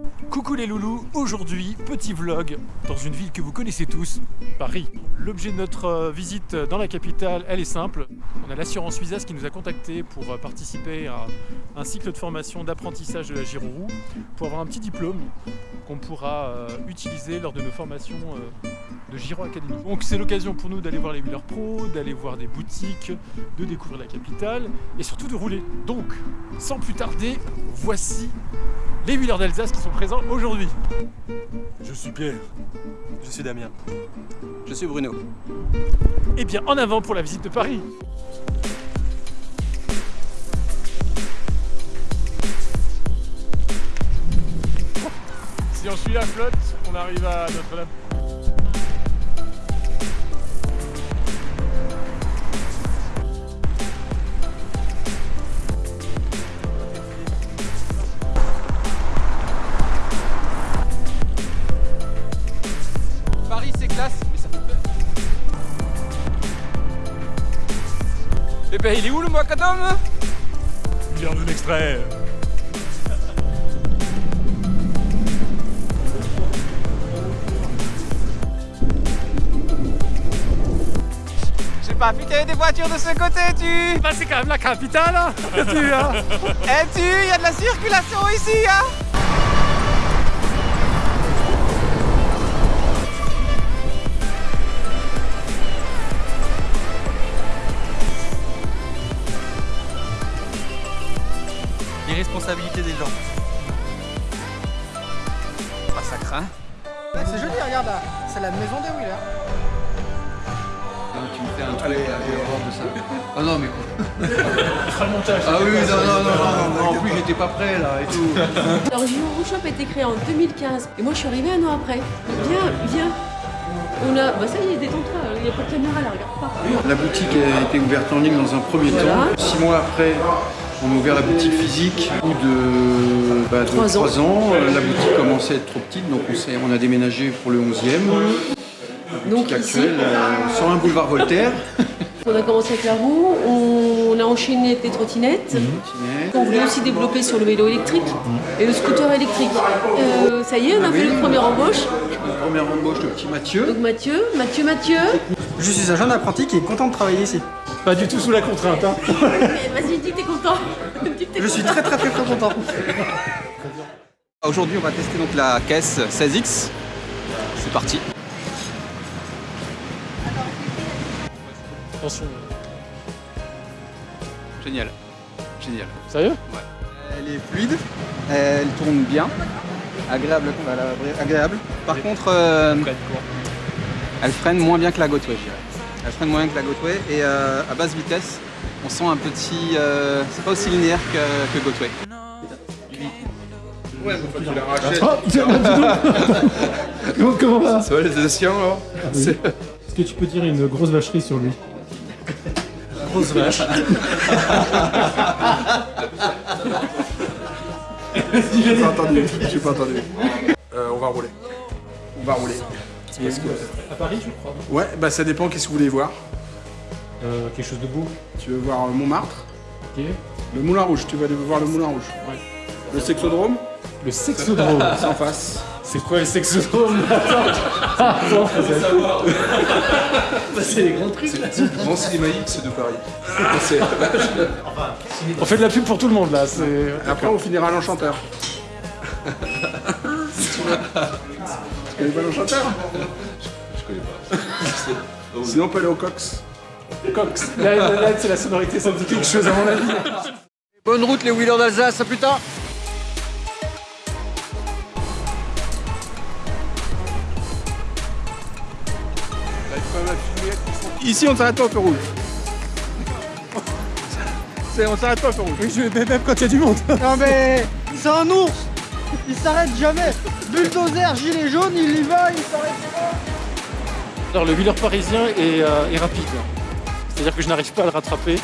Thank you. Coucou les loulous, aujourd'hui petit vlog dans une ville que vous connaissez tous, Paris. L'objet de notre euh, visite dans la capitale, elle est simple. On a l'assurance Suizas qui nous a contactés pour euh, participer à un cycle de formation d'apprentissage de la gyro pour avoir un petit diplôme qu'on pourra euh, utiliser lors de nos formations de Giro Academy. Donc c'est l'occasion pour nous d'aller voir les Wheelers Pro, d'aller voir des boutiques, de découvrir la capitale et surtout de rouler. Donc, sans plus tarder, voici les Wheelers d'Alsace qui sont présents aujourd'hui. Je suis Pierre. Je suis Damien. Je suis Bruno. Et bien en avant pour la visite de Paris Si on suit la flotte, on arrive à Notre-Dame. Ben il est où le macadam Vient d'un extrait. Je sais pas, y a des voitures de ce côté, tu. Bah c'est quand même la capitale hein Tu, hein. Eh tu, il y a de la circulation ici, hein L'irresponsabilité des gens. Bah ça craint. C'est joli, regarde là, c'est la maison des Wheelers. Tu me fais un truc à l'horreur de ça. Oh non, mais quoi fera le montage Ah oui, non, non, non, non, non, en plus j'étais pas prêt là et tout. Alors Giro Shop a été créé en 2015 et moi je suis arrivée un an après. Viens, viens. On a, bah ça y est, détends-toi, il n'y a pas de caméra là, regarde pas. La boutique a été ouverte en ligne dans un premier Voilà. temps. Six mois après, on a ouvert la boutique physique. Au bout de, bah, de Trois ans. euh, la boutique commençait à être trop petite, donc on, s'est- on a déménagé pour le 11e. Donc Boutique ici, actuelle, euh, sur un boulevard Voltaire. on a commencé avec la roue, on a enchaîné avec les trottinettes. Trottinette. On voulait aussi développer sur le vélo électrique et le scooter électrique. Euh, ça y est, on a fait notre première embauche. Première embauche de petit Mathieu. Donc Mathieu, Mathieu, Mathieu. Je suis un jeune apprenti qui est content de travailler ici. Pas du tout sous la contrainte hein Vas-y, dis que t'es content. Que Je suis très très très très content. Aujourd'hui on va tester donc la caisse 16X. C'est parti. Attention, Génial. Génial. sérieux? Elle est fluide, elle tourne bien, agréable. voilà, agréable. Par contre, euh, elle freine moins bien que la Gotway, je dirais. Elle freine moins bien que la Gotway et euh, à basse vitesse, on sent un petit. euh, c'est pas aussi linéaire que, que Gotway. Comment, comment va Ça va les Alsaciens alors Est-ce que tu peux dire une grosse vacherie sur lui Grosse vache. J'ai pas entendu. J'ai pas entendu. Euh, on va rouler. On va rouler. À Paris, je crois. Ouais, bah ça dépend qu'est-ce que vous voulez voir. Euh, quelque chose de beau. Tu veux voir euh, Montmartre Ok. Le Moulin Rouge, tu vas aller voir le Moulin Rouge. Ouais. Le Sexodrome, Le sexodrome. c'est en face. C'est quoi le sexodrome? Attends. Attends. Bah, c'est les grands trucs. Grand cinéma X de Paris. C'est- On fait de la pub pour tout le monde là. C'est. Après, on finira à l'Enchanteur. Connais pas l'Enchanteur Je connais pas. Sinon, on peut aller au Cox. Cox. Là, là, là, c'est la sonorité, ça me dit quelque chose à mon avis. Bonne route les Wheelers d'Alsace, à plus tard Ici, on s'arrête pas au feu rouge. On s'arrête pas au feu rouge. Oui, je même quand il y a du monde. Non mais c'est un ours Il s'arrête jamais Bulldozer, gilet jaune, il y va, il s'arrête pas Alors le wheeler parisien est, euh, est rapide. C'est-à-dire que je n'arrive pas à le rattraper.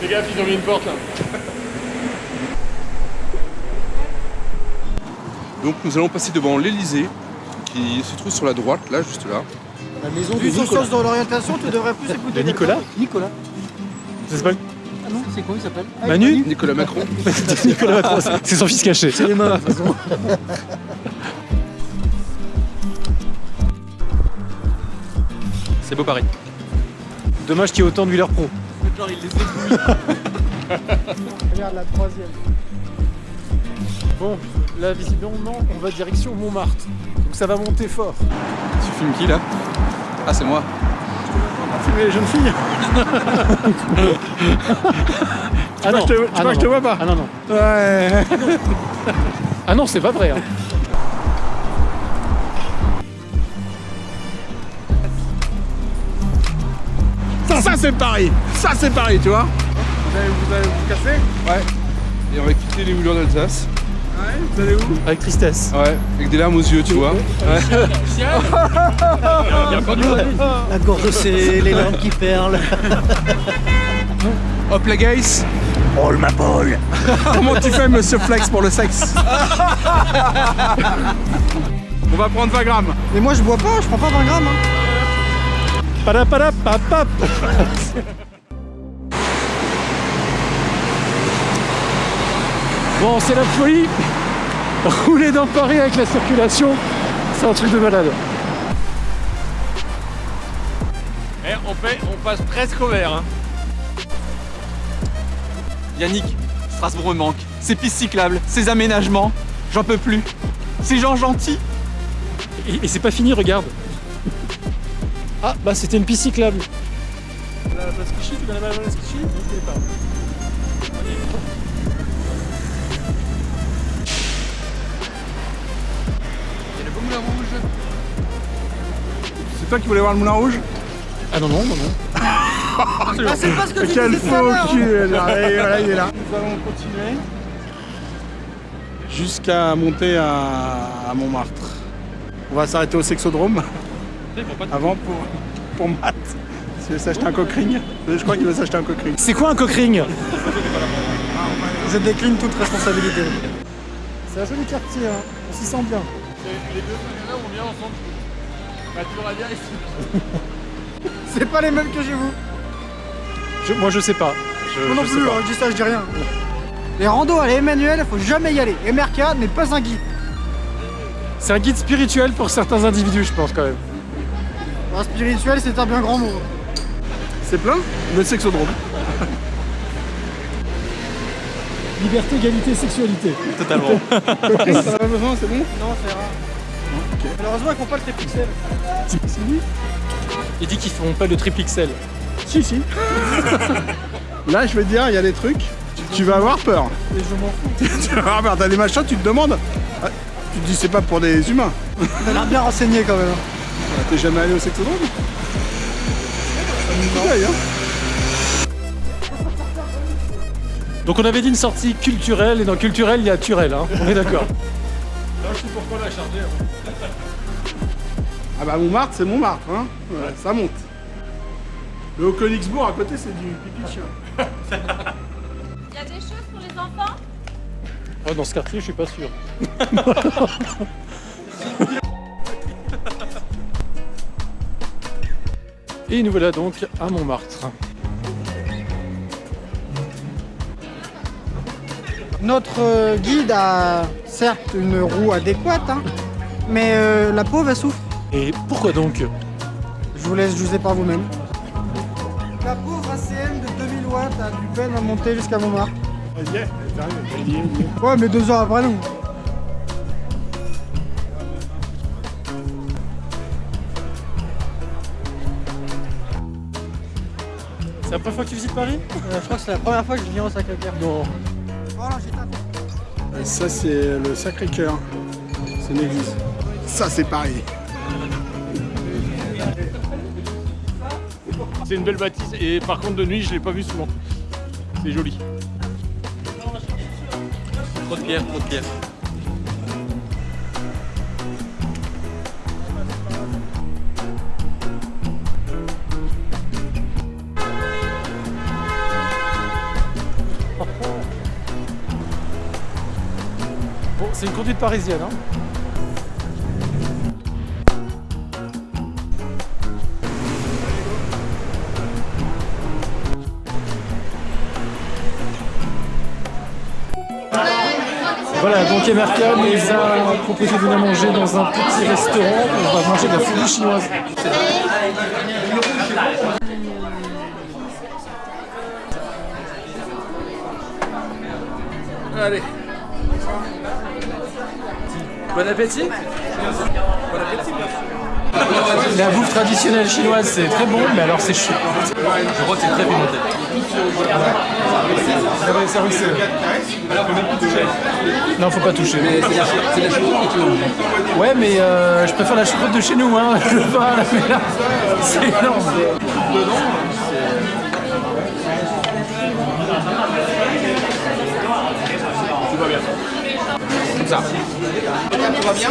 Fais gaffe, ils ont mis une porte là. Donc nous allons passer devant l'Elysée, qui se trouve sur la droite, là, juste là. La maison Vu du son sens dans l'orientation, tu devrais plus écouter. De Nicolas Nicolas. Ça s'appelle Ah non, c'est quoi il s'appelle Manu Nicolas Macron. Nicolas Macron, c'est- c'est son fils caché. C'est les mains de toute façon. C'est beau Paris. Dommage qu'il y ait autant de Wheeler Pro. Regarde la troisième. Bon, là visiblement on va direction Montmartre. Donc ça va monter fort. Tu filmes qui là? Ah, c'est moi. Filmer les jeunes filles Ah non, que je te- tu ah vois non, que je te non. vois pas Ah non, non. Ouais. Ah non, c'est pas vrai. hein. Ça, ça c'est Paris. Ça c'est Paris, tu vois. Vous allez vous, allez vous casser? Ouais. Et on va quitter les moulures d'Alsace. Ouais. Vous allez où Avec tristesse. Ouais. Avec des larmes aux yeux, tu vois. La gorge c'est les larmes qui perlent. Hop les guys Oh ma Paul Comment tu fais, monsieur Flex, pour le sexe On va prendre 20 grammes. Mais moi je bois pas, je prends pas 20 grammes. Hein. Bon, c'est la folie. Rouler dans Paris avec la circulation, c'est un truc de malade. Eh, on, fait, on passe presque au vert. Hein. Yannick, Strasbourg me manque. Ces pistes cyclables, ces aménagements, j'en peux plus. Ces gens gentils. Et, et c'est pas fini, regarde. Ah, bah c'était une piste cyclable. La place Clichy, tu connais pas la place Clichy Non, je connais pas. C'est toi qui voulais voir le moulin rouge Ah non, non, non, non. Ah c'est pas ce que tu Quel disais tout à faux cul Et voilà, il est là. Nous allons continuer jusqu'à monter à, à Montmartre. On va s'arrêter au sexodrome avant pour, pour Matt. S'il veut s'acheter un coquering. Je crois qu'il veut s'acheter un coquering. C'est quoi un cockring? Je décline toute responsabilité. C'est un joli quartier, hein. on s'y sent bien. Les deux là on vient ensemble. Bah, tu ici. C'est pas les mêmes que chez vous. Je- moi je sais pas. Je, Moi non je sais plus, pas. hein, je dis ça, je dis rien. Les randos à l'Emmanuel, faut jamais y aller. MRK n'est pas un guide. C'est un guide spirituel pour certains individus, je pense quand même. Un spirituel, c'est un bien grand mot. C'est plein Le sexodrome. Liberté, égalité, sexualité. Totalement. As pas besoin, c'est bon? Non, c'est rare. Malheureusement, ils font pas le tripixel. Il dit qu'ils font pas le triple XL. Si, si. Là, je vais te dire, il y a des trucs, tu, vas avoir peur. Et je m'en fous. tu vas avoir peur. T'as des machins, tu te demandes. ah, Tu te dis, c'est pas pour des humains. A l'air bien renseigné quand même. T'es jamais allé au sexodrome Pareil, Donc on avait dit une sortie culturelle, et dans culturel, il y a Turel, hein. on est d'accord. Ah bah Montmartre, c'est Montmartre, hein. Ouais, ça monte. Le Haut-Königsbourg à côté, c'est du pipi de chien. Il y a des choses pour les enfants? Oh, dans ce quartier, je suis pas sûr. Et nous voilà donc à Montmartre. Notre euh, guide a certes une roue adéquate, hein, mais euh, la pauvre elle souffre. Et pourquoi donc? Je vous laisse juger par vous-même. La pauvre ACM de 2000 watts a du peine à monter jusqu'à Montmartre. Ouais, mais deux heures après nous. C'est la première fois que tu visites Paris? Euh, je crois que c'est la première fois que je viens au Sacré-Cœur. Non. Et ça, c'est le Sacré-Cœur. C'est une église. Ça, c'est Paris. C'est une belle bâtisse et par contre de nuit je l'ai pas vu souvent. C'est joli. Trop de pierre, trop de pierre. C'est une conduite parisienne. Hein Voilà, donc Emerka nous a proposé de venir manger dans un petit restaurant. On va manger de la folie chinoise. Allez Bon appétit La bouffe traditionnelle chinoise, c'est très bon, mais alors c'est chaud. Je crois que c'est très pimenté. Non, faut pas toucher. C'est la choucroute que tu veux. Ouais, mais euh, je préfère la choucroute de chez nous, hein. Je veux pas, mais là, c'est énorme. Bien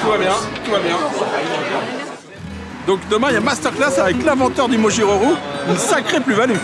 Tout va bien, tout va bien. Donc demain, il y a masterclass avec l'inventeur du Mojiroru, une sacrée plus-value.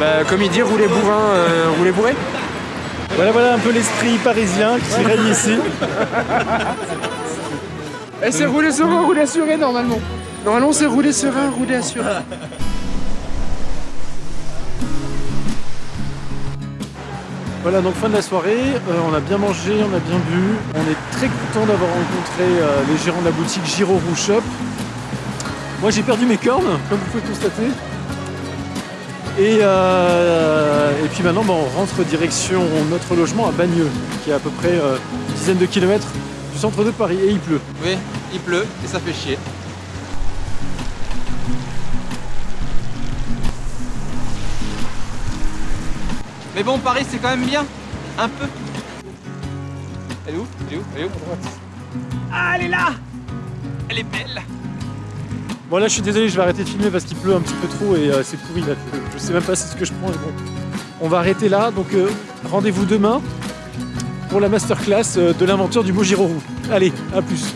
Bah, comme il dit, rouler bourrin, euh, rouler bourré. Voilà, voilà un peu l'esprit parisien qui règne ici. Et c'est rouler serein, rouler assuré normalement. Normalement c'est rouler serein, rouler assuré. Voilà, donc fin de la soirée, euh, on a bien mangé, on a bien bu. On est très content d'avoir rencontré euh, les gérants de la boutique Giro Roux Shop. Moi j'ai perdu mes cornes, comme vous pouvez le constater. Et, euh, puis maintenant, bah, on rentre direction notre logement à Bagneux, qui est à peu près une dizaine de kilomètres du centre de Paris, et il pleut. Oui, il pleut et ça fait chier. Mais bon, Paris, c'est quand même bien. Un peu. Elle est où? Elle est où? Elle est où? Ah, elle est là Elle est belle Bon là je suis désolé, je vais arrêter de filmer parce qu'il pleut un petit peu trop et euh, c'est pourri là. Je sais même pas c'est ce que je prends mais bon. On va arrêter là, donc euh, rendez-vous demain pour la masterclass euh, de l'inventeur du Mojiro Roux. Allez, à plus